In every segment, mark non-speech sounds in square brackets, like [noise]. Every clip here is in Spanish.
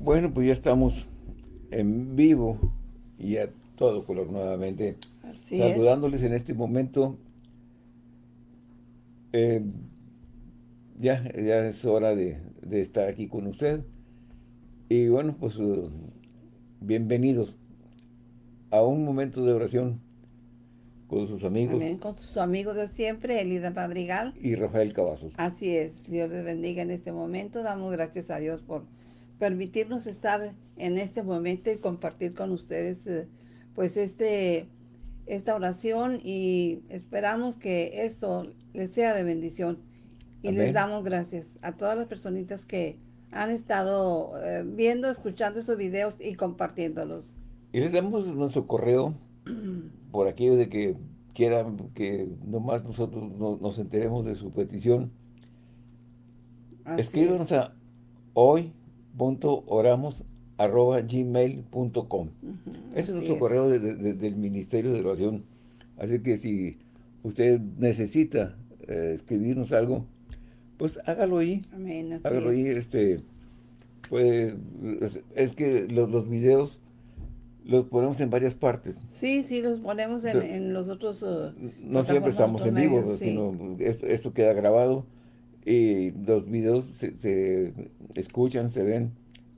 Bueno, pues ya estamos en vivo y a todo color nuevamente. Así saludándoles en este momento. Eh, ya, ya es hora de, estar aquí con usted. Y bueno, pues uh, bienvenidos a un momento de oración con sus amigos. Con sus amigos de siempre, Elida Madrigal. Y Rafael Cavazos. Así es, Dios les bendiga en este momento. Damos gracias a Dios por permitirnos estar en este momento y compartir con ustedes eh, pues este esta oración y esperamos que esto les sea de bendición. Y les damos gracias a todas las personitas que han estado eh, viendo, escuchando estos videos y compartiéndolos. Y les damos nuestro correo [clears throat] por aquello de que quieran que nomás nosotros nos enteremos de su petición. Escríbanos a hoy.oramos.gmail.com Ese es nuestro correo del Ministerio de Oración. Así que si usted necesita eh, escribirnos algo, pues hágalo ahí. Amén, hágalo ahí, este, pues, es, que los, los videos los ponemos en varias partes. Sí, sí, los ponemos en, los otros... Uh, no siempre estamos en vivo, sino esto, queda grabado y los videos se, escuchan, se ven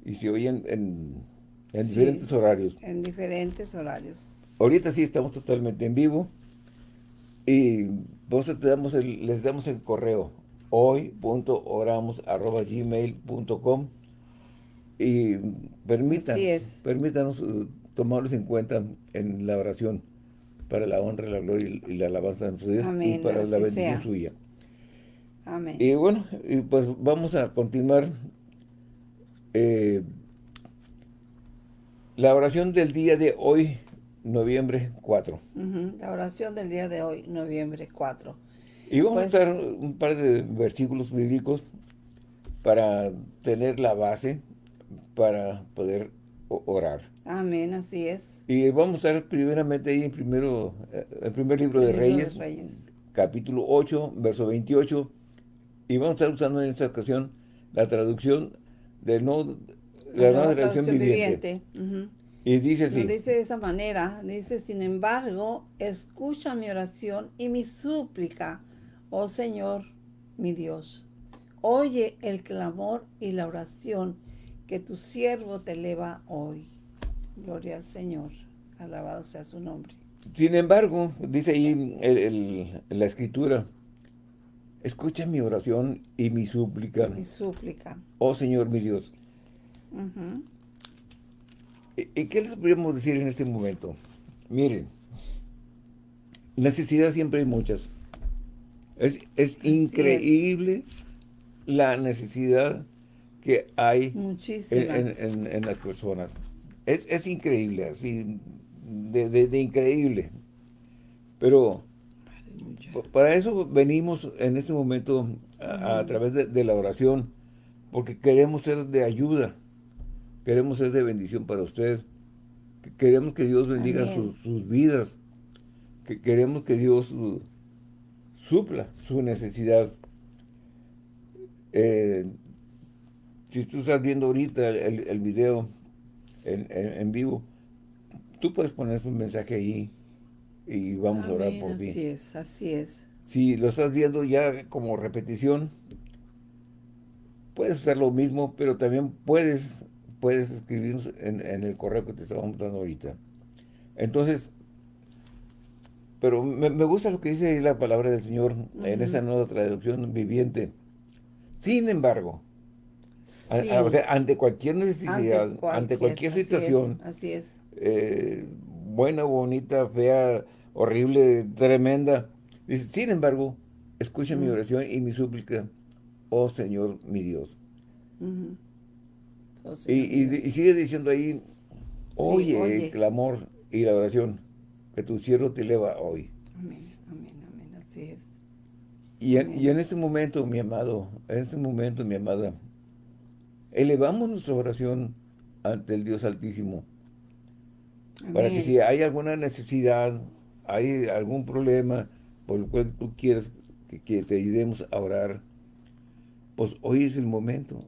y se oyen en, diferentes horarios. En diferentes horarios. Ahorita sí estamos totalmente en vivo y vos te damos les damos el correo hoy.oramos.gmail.com y permitan, permítanos uh, tomarlos en cuenta en la oración para la honra, la gloria y la alabanza de nuestro Dios y para la bendición suya. Amén. Y bueno, y pues vamos a continuar eh, la oración del día de hoy, noviembre 4. La oración del día de hoy, noviembre 4. Y vamos a pues dar un par de versículos bíblicos para tener la base para poder orar. Amén, así es. Y vamos a estar primeramente ahí en primero, eh, el primer libro, de, Reyes, capítulo 8, verso 28, y vamos a estar usando en esta ocasión la traducción del no, la, nueva traducción, viviente. Y dice así. dice de esa manera, dice, sin embargo, escucha mi oración y mi súplica, oh Señor, mi Dios. Oye el clamor y la oración que tu siervo te eleva hoy. Gloria al Señor. Alabado sea su nombre. Sin embargo, dice ahí la escritura, escucha mi oración y mi súplica. Mi súplica. Oh Señor mi Dios. ¿Y qué les podríamos decir en este momento? Miren, necesidad siempre hay muchas. Es, increíble la necesidad que hay en, las personas. Es, increíble, así, de, increíble. Pero para eso venimos en este momento a, través de, la oración, porque queremos ser de ayuda, queremos ser de bendición para ustedes, queremos que Dios bendiga sus, vidas, que queremos que Dios supla su necesidad. Eh, si tú estás viendo ahorita el, el video, en, vivo, tú puedes poner un mensaje ahí y vamos a orar por ti. Así es, así es. Si lo estás viendo ya como repetición, puedes hacer lo mismo, pero también puedes, puedes escribirnos en, el correo que te estamos dando ahorita. Entonces, pero me, gusta lo que dice la palabra del Señor en esa nueva traducción viviente. Sin embargo, ante cualquier necesidad, ante cualquier, situación, así es, eh, buena, bonita, fea, horrible, tremenda, dice, sin embargo, escucha mi oración y mi súplica, oh Señor mi Dios. Oh, y, sigue diciendo ahí, oye, el clamor y la oración que tu siervo te eleva hoy. Amén, amén, amén, así es. Y y en este momento, mi amado, en este momento, mi amada, elevamos nuestra oración ante el Dios Altísimo. Para que si hay alguna necesidad, hay algún problema por el cual tú quieres que, te ayudemos a orar, pues hoy es el momento.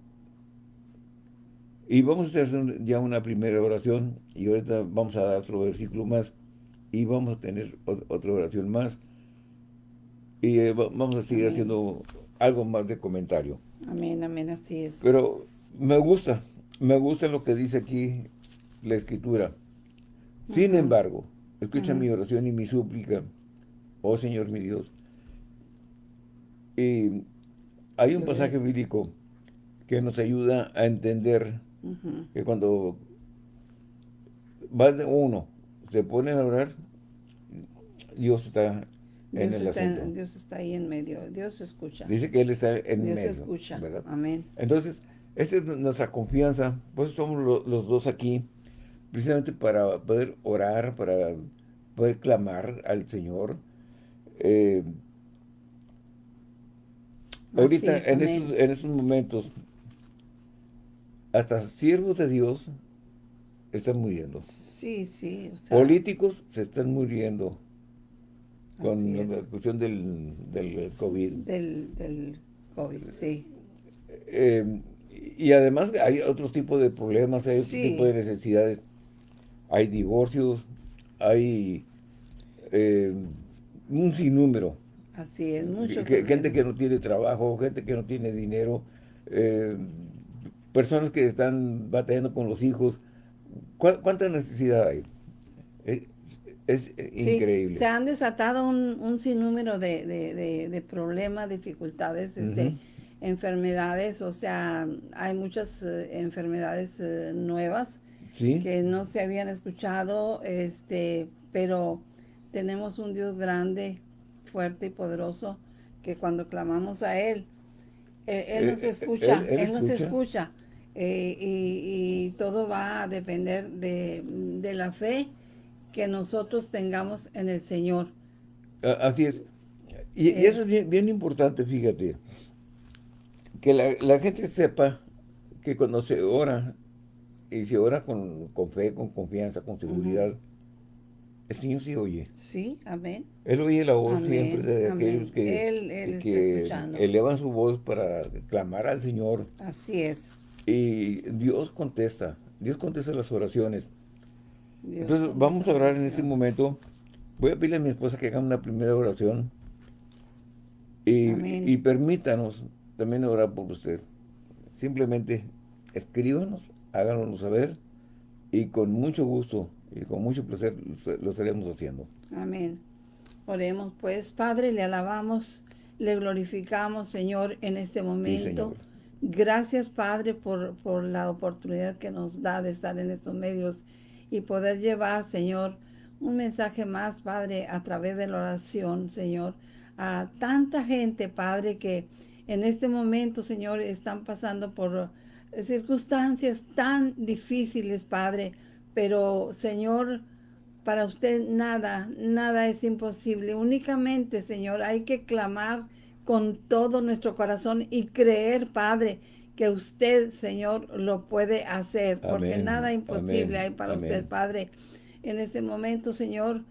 Y vamos a hacer ya una primera oración y ahorita vamos a dar otro versículo más y vamos a tener otra oración más y eh, vamos a seguir haciendo algo más de comentario. Amén, amén, así es. Pero me gusta, me gusta lo que dice aquí la Escritura. Sin embargo, escucha mi oración y mi súplica, oh Señor mi Dios. Y hay un pasaje bíblico que nos ayuda a entender que cuando va de uno, se pone a orar, Dios está en el está, Dios está ahí en medio, Dios escucha. Dice que Él está en medio. Dios escucha, amén. Entonces, esa es nuestra confianza, pues somos los dos aquí, precisamente para poder orar, para poder clamar al Señor. Eh, ahorita, en, estos, en estos momentos, hasta siervos de Dios están muriendo. Sí, sí. Políticos se están muriendo con la cuestión del, del COVID. Del, del COVID, sí. Eh, y además hay otros tipos de problemas, hay otro tipo de necesidades. Hay divorcios, hay eh, un sinnúmero. Así es, mucho. gente que no tiene trabajo, gente que no tiene dinero, eh, personas que están batallando con los hijos. ¿Cuánta necesidad hay? Es increíble. se han desatado un, sinnúmero de, problemas, dificultades, este, enfermedades, o sea, hay muchas eh, enfermedades eh, nuevas que no se habían escuchado, este, pero tenemos un Dios grande, fuerte y poderoso, que cuando clamamos a Él, Él, nos escucha, Él, nos escucha, eh, y, y, todo va a depender de la fe que nosotros tengamos en el Señor. Así es. Y, eh. eso es bien, importante, fíjate. Que la, gente sepa que cuando se ora, y se ora con, fe, con confianza, con seguridad, el Señor sí oye. Sí, amén. Él oye la voz siempre de aquellos que, elevan su voz para clamar al Señor. Así es. Y Dios contesta, Dios contesta las oraciones. Entonces vamos a orar en este momento. Voy a pedirle a mi esposa que haga una primera oración. Y, permítanos también orar por usted. Simplemente escríbanos, háganos saber y con mucho gusto y con mucho placer lo estaremos haciendo. Amén. Oremos pues, Padre, le alabamos, le glorificamos, Señor, en este momento. Gracias, Padre, por, por la oportunidad que nos da de estar en estos medios y poder llevar, Señor, un mensaje más, Padre, a través de la oración, Señor, a tanta gente, Padre, que en este momento, Señor, están pasando por circunstancias tan difíciles, Padre, pero, Señor, para usted nada, nada es imposible. Únicamente, Señor, hay que clamar con todo nuestro corazón y creer, Padre, que usted, Señor, lo puede hacer, porque nada imposible hay para usted, Padre. En este momento, Señor,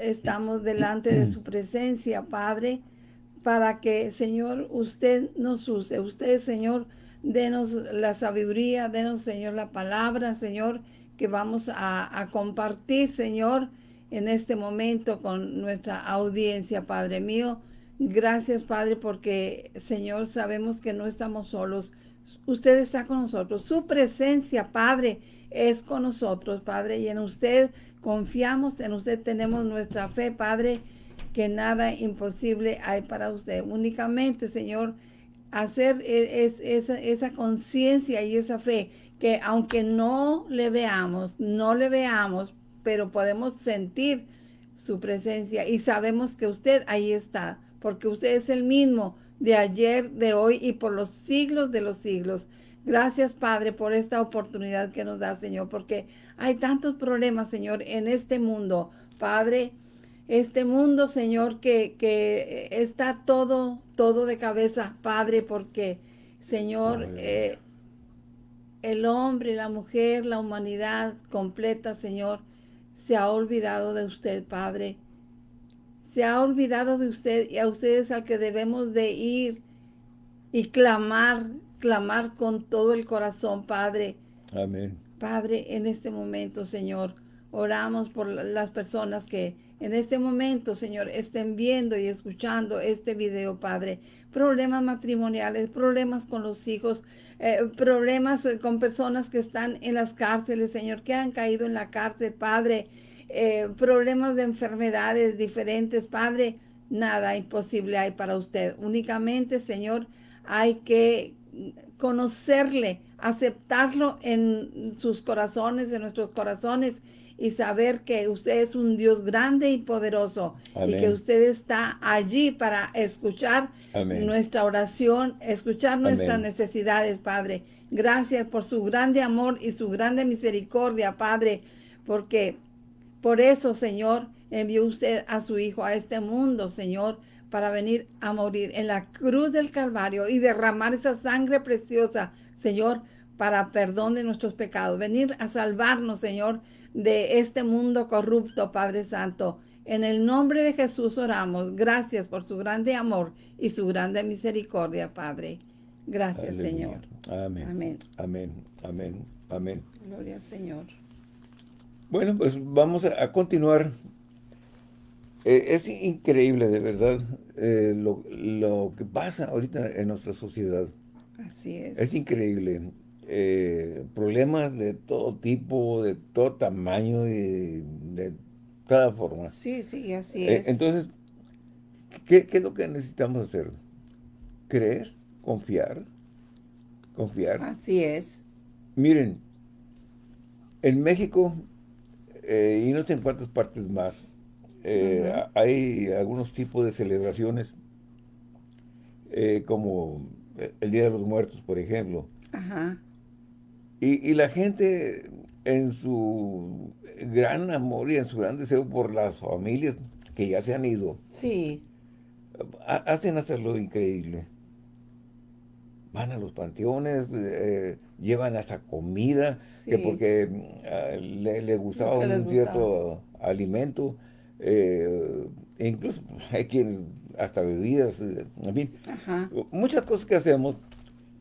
estamos delante de su presencia, Padre, para que, Señor, usted nos use. Usted, Señor, denos la sabiduría, denos, Señor, la palabra, Señor, que vamos a, compartir, Señor, en este momento con nuestra audiencia, Padre mío. Gracias, Padre, porque, Señor, sabemos que no estamos solos, Usted está con nosotros. Su presencia, Padre, es con nosotros, Padre. Y en usted confiamos, en usted tenemos nuestra fe, Padre, que nada imposible hay para usted. Únicamente, Señor, hacer e, esa, esa conciencia y esa fe que aunque no le veamos, no le veamos, pero podemos sentir su presencia y sabemos que usted ahí está, porque usted es el mismo de ayer, de hoy y por los siglos de los siglos. Gracias, Padre, por esta oportunidad que nos da, Señor, porque hay tantos problemas, Señor, en este mundo. Padre, este mundo, Señor, que, que está todo, todo de cabeza, Padre, porque, Señor, eh, el hombre, la mujer, la humanidad completa, Señor, se ha olvidado de usted, Padre se ha olvidado de usted y a ustedes al que debemos de ir y clamar, clamar con todo el corazón, Padre. Amén. Padre, en este momento, Señor, oramos por las personas que en este momento, Señor, estén viendo y escuchando este video, Padre. Problemas matrimoniales, problemas con los hijos, eh, problemas eh, con personas que están en las cárceles, Señor, que han caído en la cárcel, Padre. Eh, problemas de enfermedades diferentes, Padre. Nada imposible hay para usted. Únicamente, Señor, hay que conocerle, aceptarlo en sus corazones, en nuestros corazones y saber que usted es un Dios grande y poderoso y que usted está allí para escuchar nuestra oración, escuchar nuestras necesidades, Padre. Gracias por su grande amor y su grande misericordia, Padre, porque por eso, Señor, envió usted a su Hijo a este mundo, Señor, para venir a morir en la cruz del Calvario y derramar esa sangre preciosa, Señor, para perdón de nuestros pecados. Venir a salvarnos, Señor, de este mundo corrupto, Padre Santo. En el nombre de Jesús oramos. Gracias por su grande amor y su grande misericordia, Padre. Gracias, Señor. Amén. Amén. Amén. Amén. Amén. Gloria al Señor. Bueno, pues vamos a, continuar. Eh, es increíble, de verdad, eh, lo, lo que pasa ahorita en nuestra sociedad. Así es. Es increíble. Eh, problemas de todo tipo, de todo tamaño y de cada forma. Sí, sí, así eh, es. entonces, ¿qué, es lo que necesitamos hacer? Creer, confiar, confiar. Así es. Miren, en México, eh, y no sé en cuántas partes más, hay algunos tipos de celebraciones, como el Día de los Muertos, por ejemplo. Ajá. Y, la gente en su gran amor y en su gran deseo por las familias que ya se han ido. Sí. Hacen hasta lo increíble. Van a los panteones, eh, llevan hasta comida, que porque ah, le, gustaba un cierto alimento. Eh, incluso [laughs] hay quienes hasta bebidas, eh, en fin. Muchas cosas que hacemos,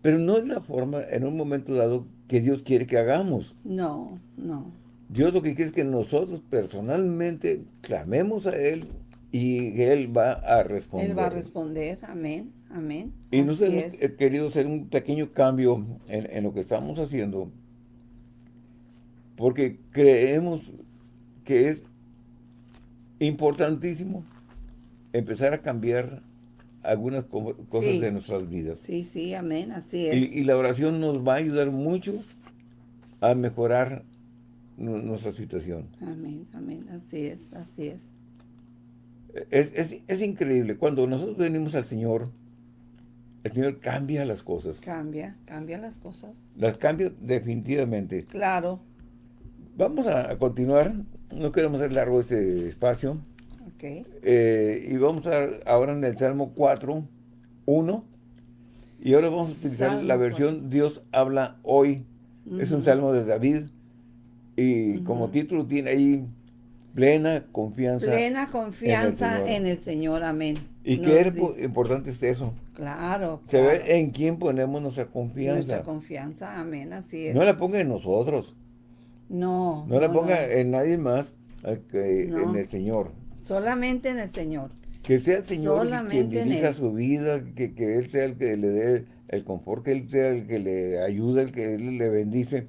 pero no es la forma en un momento dado que Dios quiere que hagamos. No, no. Dios lo que quiere es que nosotros personalmente clamemos a Él y Él va a responder. Él va a responder, amén, amén. Y nosotros hemos querido hacer un pequeño cambio en, lo que estamos haciendo, porque creemos que es importantísimo empezar a cambiar algunas cosas de nuestras vidas. Sí, sí, amén, así es. Y, la oración nos va a ayudar mucho a mejorar nuestra situación. Amén, amén, así es, así es. Es, es. increíble, cuando nosotros venimos al Señor, el Señor cambia las cosas. Cambia, cambia las cosas. Las cambia definitivamente. Claro. Vamos a, a continuar, no queremos hacer largo este espacio. Eh, y vamos a ahora en el Salmo 4, 1. Y ahora vamos a utilizar la versión Dios habla hoy. Es un salmo de David. Y como título tiene ahí plena confianza. Plena confianza en el Señor. Amén. Y qué importante es eso. Claro. Saber en quién ponemos nuestra confianza. Nuestra confianza, amén, así es. No la ponga en nosotros. No. No la ponga en nadie más que en el Señor. Solamente en el Señor. Que sea el Señor quien dirija su vida, que, Él sea el que le dé el confort, que Él sea el que le ayude, el que Él le bendice.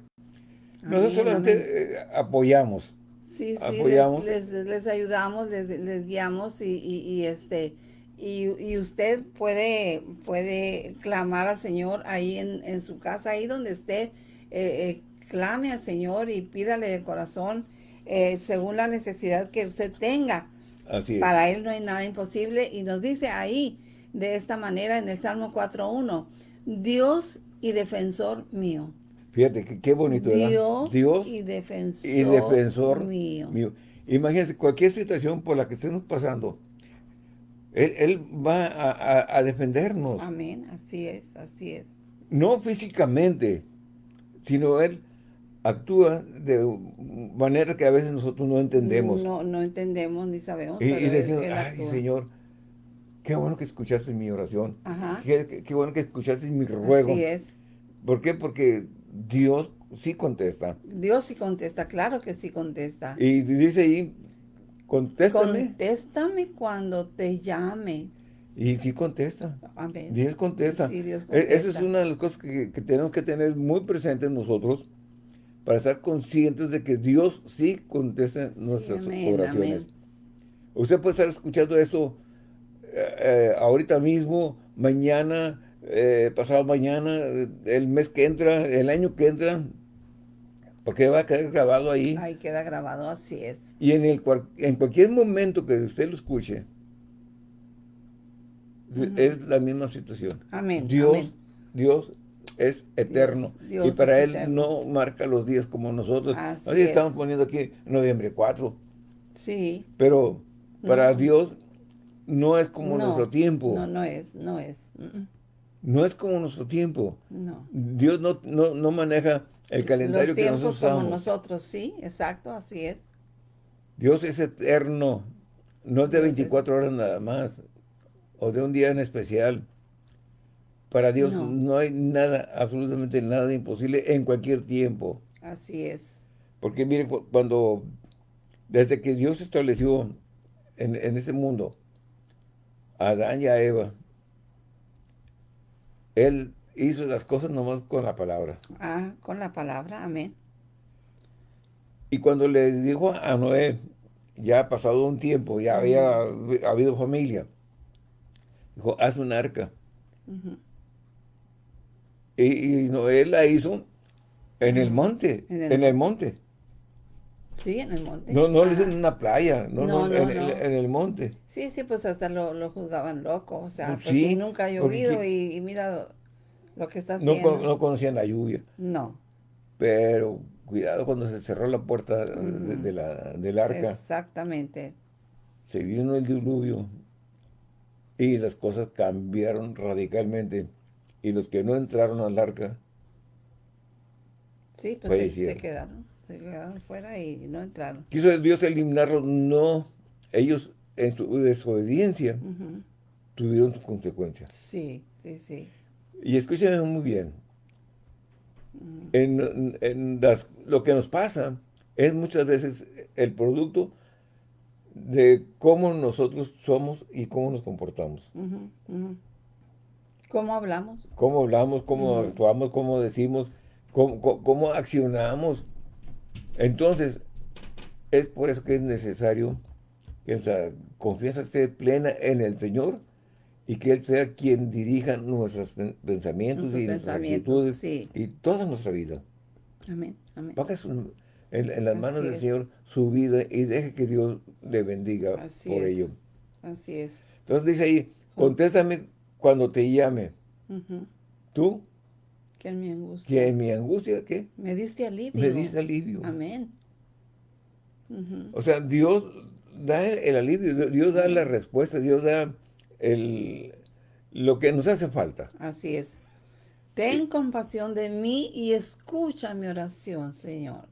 Nosotros solamente eh, apoyamos. Sí, sí, apoyamos. Les, ayudamos, les, guiamos y, este y, usted puede, puede clamar al Señor ahí en, su casa, ahí donde esté, eh, eh, clame al Señor y pídale de corazón según la necesidad que usted tenga. Para Él no hay nada imposible. Y nos dice ahí, de esta manera, en el Salmo 4.1, Dios y defensor mío. Fíjate, qué, bonito, Dios, Dios y defensor, mío. Imagínense, cualquier situación por la que estemos pasando, Él, va a, defendernos. Amén, así es, así es. No físicamente, sino Él actúa de manera que a veces nosotros no entendemos. No, no entendemos ni sabemos. Y, decimos, ay Señor, qué bueno que escuchaste mi oración. Qué, bueno que escuchaste mi ruego. Así es. ¿Por qué? Porque Dios sí contesta. Dios sí contesta, claro que sí contesta. Y dice ahí, contéstame. Contéstame cuando te llame. Y sí contesta. Amén. Dios contesta. Sí, Dios contesta. Esa es una de las cosas que, tenemos que tener muy presentes nosotros para estar conscientes de que Dios sí contesta nuestras oraciones. Usted puede estar escuchando esto eh, eh, ahorita mismo, mañana, eh, pasado mañana, el mes que entra, el año que entra, porque va a quedar grabado ahí. Ahí queda grabado, así es. Y en, el, en cualquier momento que usted lo escuche, es la misma situación. Amén. Dios, Dios es eterno. y para Él no marca los días como nosotros. Así estamos poniendo aquí noviembre 4. Sí. Pero para Dios no es como nuestro tiempo. No, no es, no es. No es como nuestro tiempo. No. Dios no, no, maneja el calendario que nosotros como nosotros, sí, exacto, así es. Dios es eterno. No es de 24 horas nada más. O de un día en especial. Para Dios no. hay nada, absolutamente nada imposible en cualquier tiempo. Así es. Porque miren, cuando, desde que Dios estableció en, en este mundo a Adán y a Eva, Él hizo las cosas nomás con la palabra. Ah, con la palabra, amén. Y cuando le dijo a Noé, ya ha pasado un tiempo, ya había habido familia, dijo, haz un arca. Y, Noé la hizo en el monte, en el, monte. Sí, en el monte. No, no lo hizo en una playa, no, no, en, El, monte. Sí, sí, pues hasta lo, juzgaban loco, o sea, pues sí, nunca ha llovido y, mira lo que está haciendo. No, conocían la lluvia. No. Pero cuidado cuando se cerró la puerta de, la, del arca. Exactamente. Se vino el diluvio y las cosas cambiaron radicalmente y los que no entraron al arca sí, pues se, quedaron, se quedaron fuera y no entraron. Quiso Dios eliminarlos, no, ellos en su desobediencia tuvieron sus consecuencias. Sí, sí, sí. Y escúchenme muy bien, en, lo que nos pasa es muchas veces el producto de cómo nosotros somos y cómo nos comportamos. ¿Cómo hablamos? ¿Cómo hablamos? ¿Cómo actuamos? ¿Cómo decimos? Cómo, accionamos? Entonces, es por eso que es necesario que nuestra confianza esté plena en el Señor y que Él sea quien dirija nuestros pensamientos y nuestras actitudes y toda nuestra vida. Amén. Amén. en, las manos del Señor su vida y deje que Dios le bendiga por ello. Así es. Entonces dice ahí, contéstame cuando te llame. ¿Tú? Que en mi angustia. Que en mi angustia, ¿qué? Me diste alivio. Me diste alivio. Amén. O sea, Dios da el alivio, Dios da la respuesta, Dios da el, lo que nos hace falta. Así es. Ten compasión de mí y escucha mi oración, Señor.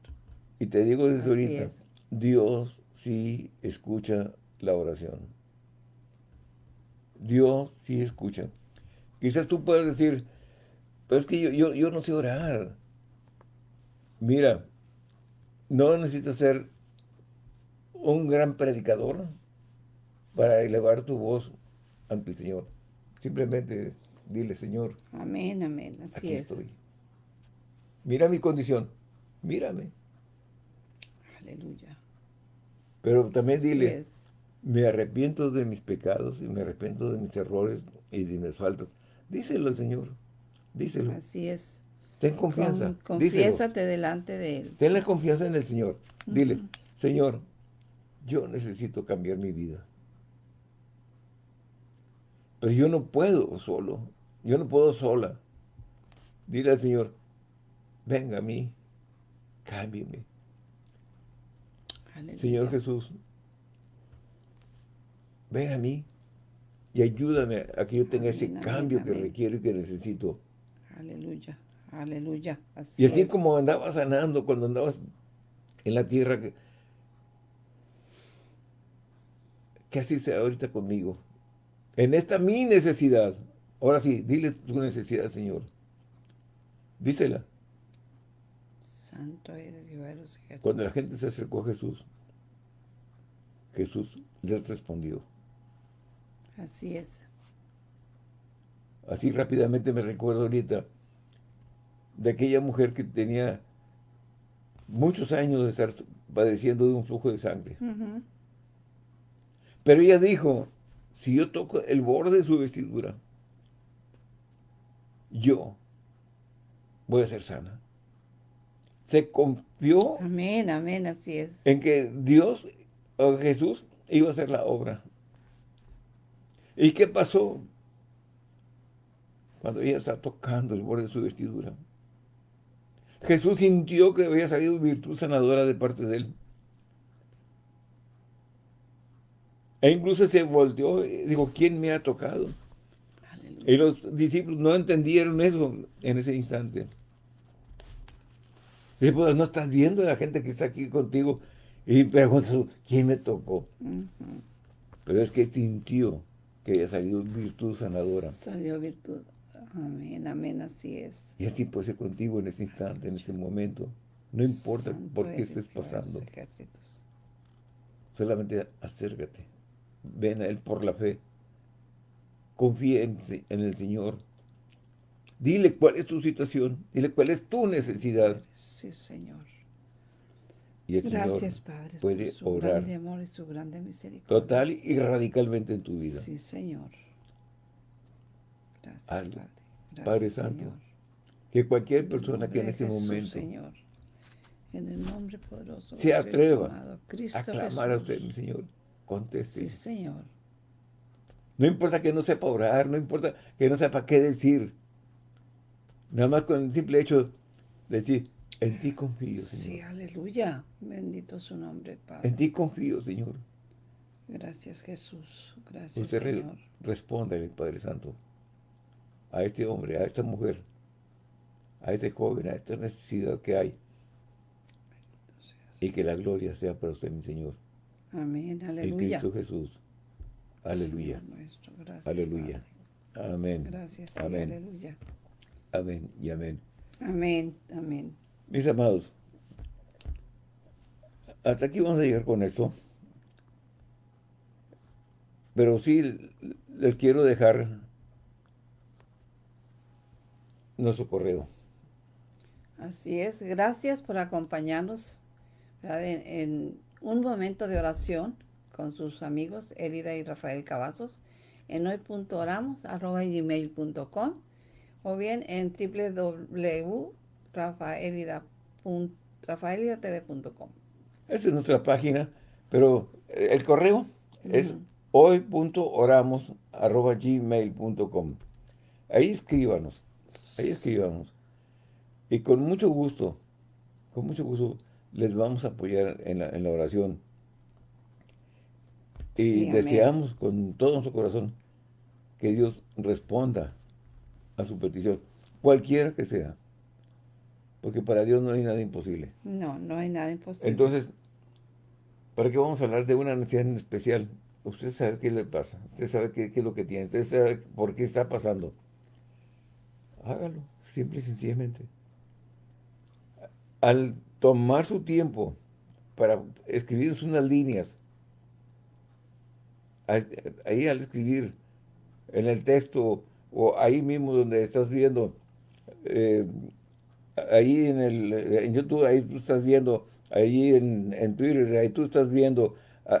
Y te digo desde ahorita, Dios sí escucha la oración. Dios sí escucha. Quizás tú puedas decir, pero es que yo, yo, no sé orar. Mira, no necesitas ser un gran predicador para elevar tu voz ante el Señor. Simplemente dile, Señor. Amén, amén. Así aquí estoy. Mira mi condición. Mírame. Aleluya. Pero también dile, me arrepiento de mis pecados y me arrepiento de mis errores y de mis faltas. Díselo al Señor, díselo. Así es. Ten confianza. Con, confiésate delante de Él. Ten la confianza en el Señor. Dile, Señor, yo necesito cambiar mi vida. Pero yo no puedo solo. Yo no puedo sola. Dile al Señor, venga a mí, cámbiame. Señor Jesús, ven a mí y ayúdame a que yo tenga ese cambio que requiero y que necesito. Aleluya, aleluya. y así como andabas sanando cuando andabas en la tierra, que, que así sea ahorita conmigo. En esta mi necesidad. Ahora sí, dile tu necesidad, Señor. Dísela. Santo eres, Jehová. Cuando la gente se acercó a Jesús, Jesús les respondió. Así es. Así rápidamente me recuerdo ahorita de aquella mujer que tenía muchos años de estar padeciendo de un flujo de sangre. Pero ella dijo, si yo toco el borde de su vestidura, yo voy a ser sana. Se confió. Amén, amén, así es. En que Dios o Jesús iba a hacer la obra. ¿Y qué pasó? Cuando ella está tocando el borde de su vestidura. Jesús sintió que había salido virtud sanadora de parte de él. E incluso se volteó y dijo, ¿quién me ha tocado? Y los discípulos no entendieron eso en ese instante. Y pues no estás viendo a la gente que está aquí contigo y preguntas, ¿quién me tocó? Pero es que sintió que había salido virtud sanadora. Salió virtud. Amén, amén, así es. Y así puede ser contigo en este instante, en este momento. No importa por qué estés pasando. Solamente acércate. Ven a Él por la fe. Confía en, el Señor. Dile cuál es tu situación. Dile cuál es tu necesidad. Sí, Señor. Y el Gracias, Señor Padre, puede su obrar grande amor y su grande misericordia. total y radicalmente en tu vida. Sí, Señor. Gracias, Hazlo. Padre. Gracias, Padre Santo, Señor. que cualquier persona que en este Jesús, momento Señor. En el nombre poderoso. se atreva amado a clamar a usted, mi Señor, conteste. Sí, Señor. No importa que no sepa orar, no importa que no sepa qué decir. Nada más con el simple hecho de decir, en ti confío, Sí, Señor. aleluya. Bendito su nombre, Padre. En ti confío, Señor. Gracias, Jesús. Gracias, Usted Señor. respóndale, Padre Santo, a este hombre, a esta mujer, a este joven, a esta necesidad que hay. Y que la gloria sea para usted, mi Señor. Amén, En aleluya. Cristo Jesús. Aleluya. Nuestro, gracias, Aleluya. Padre. Amén. Gracias, sí, Amén. aleluya. Amén y amén. Amén, amén. Mis amados, hasta aquí vamos a llegar con esto. Pero sí les quiero dejar nuestro correo. Así es, gracias por acompañarnos en, un momento de oración con sus amigos Elida y Rafael Cavazos en hoy.oramos.gmail.com o bien en www.rafaelidatv.com. Esa es nuestra página, pero eh, el correo es hoy.oramos.gmail.com Ahí escríbanos, ahí escríbanos. Y con mucho gusto, con mucho gusto, les vamos a apoyar en la, en la oración. Y Sí, amén. deseamos con todo nuestro corazón que Dios responda a su petición, cualquiera que sea. Porque para Dios no hay nada imposible. No, no hay nada imposible. Entonces, ¿para qué vamos a hablar de una necesidad en especial? Usted sabe qué le pasa, usted sabe qué, qué es lo que tiene, usted sabe por qué está pasando. Hágalo, simple y sencillamente. Al tomar su tiempo para escribir unas líneas, ahí al escribir en el texto o ahí mismo donde estás viendo, eh, ahí en, el, en YouTube, ahí tú estás viendo, ahí en, en Twitter, ahí tú estás viendo,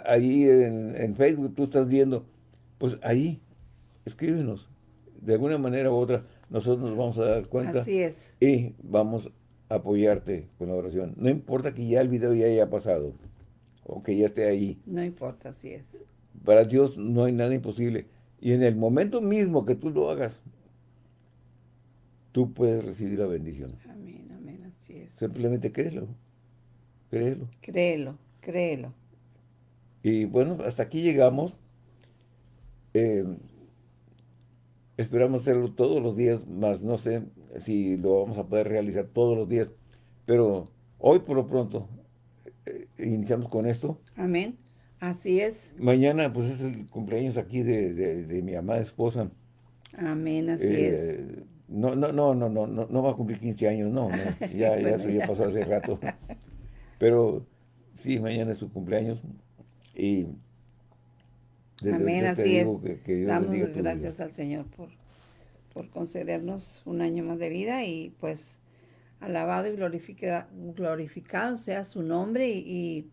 ahí en, en Facebook tú estás viendo, pues ahí, escríbenos. De alguna manera u otra, nosotros nos vamos a dar cuenta Así es. y vamos a apoyarte con la oración. No importa que ya el video ya haya pasado o que ya esté ahí. No importa, así es. Para Dios no hay nada imposible. Y en el momento mismo que tú lo hagas, tú puedes recibir la bendición. Amén, amén, así es. Simplemente créelo. Créelo. Créelo, créelo. Y bueno, hasta aquí llegamos. Eh, esperamos hacerlo todos los días, más no sé si lo vamos a poder realizar todos los días. Pero hoy por lo pronto eh, iniciamos con esto. Amén. Así es. Mañana pues es el cumpleaños aquí de, de- de mi amada esposa. Amén, así es. No, no, no, no, no, no, va a cumplir 15 años, no, [laughs] ya, ya eso ya pasó hace rato. [laughs] Pero sí, mañana es su cumpleaños y Amén, así es. Damos gracias al Señor por, por concedernos un año más de vida y pues alabado y glorificado sea su nombre y,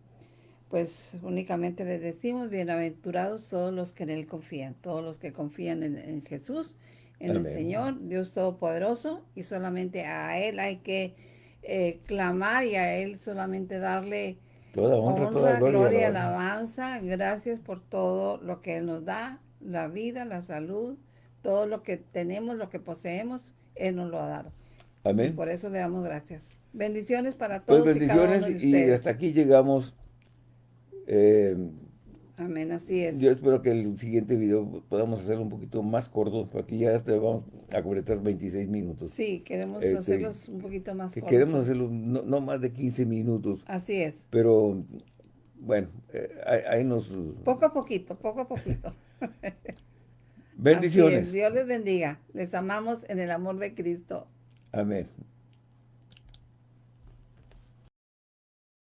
pues únicamente les decimos bienaventurados todos los que en Él confían, todos los que confían en, Jesús, en el Señor, Dios Todopoderoso y solamente a Él hay que eh, clamar y a Él solamente darle Toda honra, toda gloria, y alabanza. Gracias por todo lo que Él nos da, la vida, la salud, todo lo que tenemos, lo que poseemos, Él nos lo ha dado. Amén. por eso le damos gracias. Bendiciones para pues todos. bendiciones y, hasta aquí llegamos. Eh, Amén, así es. Yo espero que el siguiente video podamos hacerlo un poquito más corto, porque ya te vamos a completar 26 minutos. Sí, queremos este, hacerlos un poquito más cortos. Queremos hacerlo no, más de 15 minutos. Así es. Pero, bueno, eh, ahí, nos... Poco a poquito, poco a poquito. [laughs] Bendiciones. Dios les bendiga. Les amamos en el amor de Cristo. Amén.